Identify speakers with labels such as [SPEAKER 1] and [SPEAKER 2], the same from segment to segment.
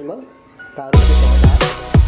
[SPEAKER 1] Fátima para o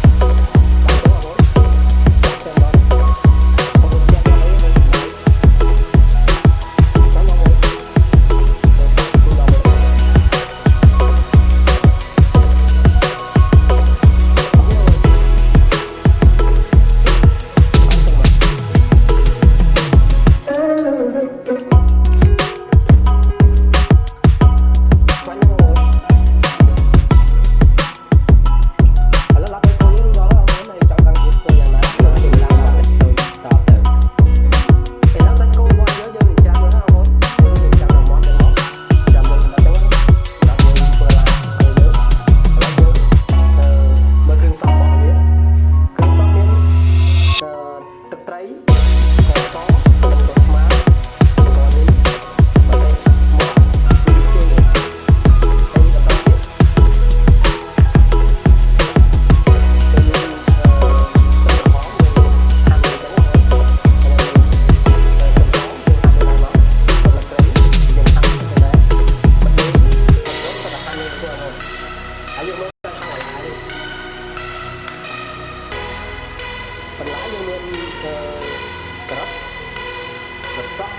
[SPEAKER 1] vật sắc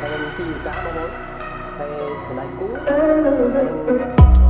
[SPEAKER 1] hay thi cá bóng hay trở lại cũ. Hay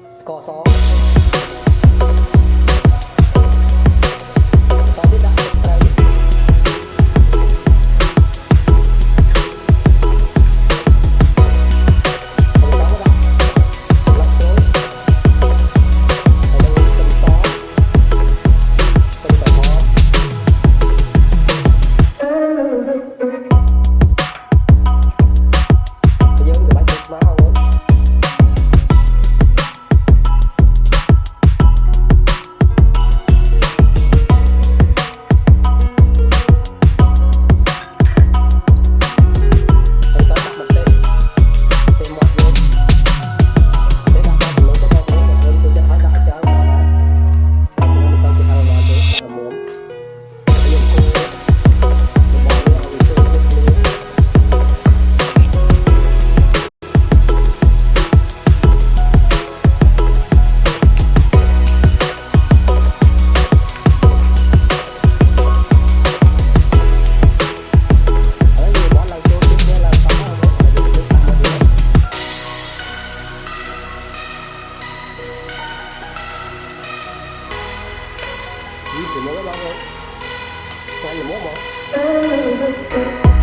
[SPEAKER 1] そう Send them over.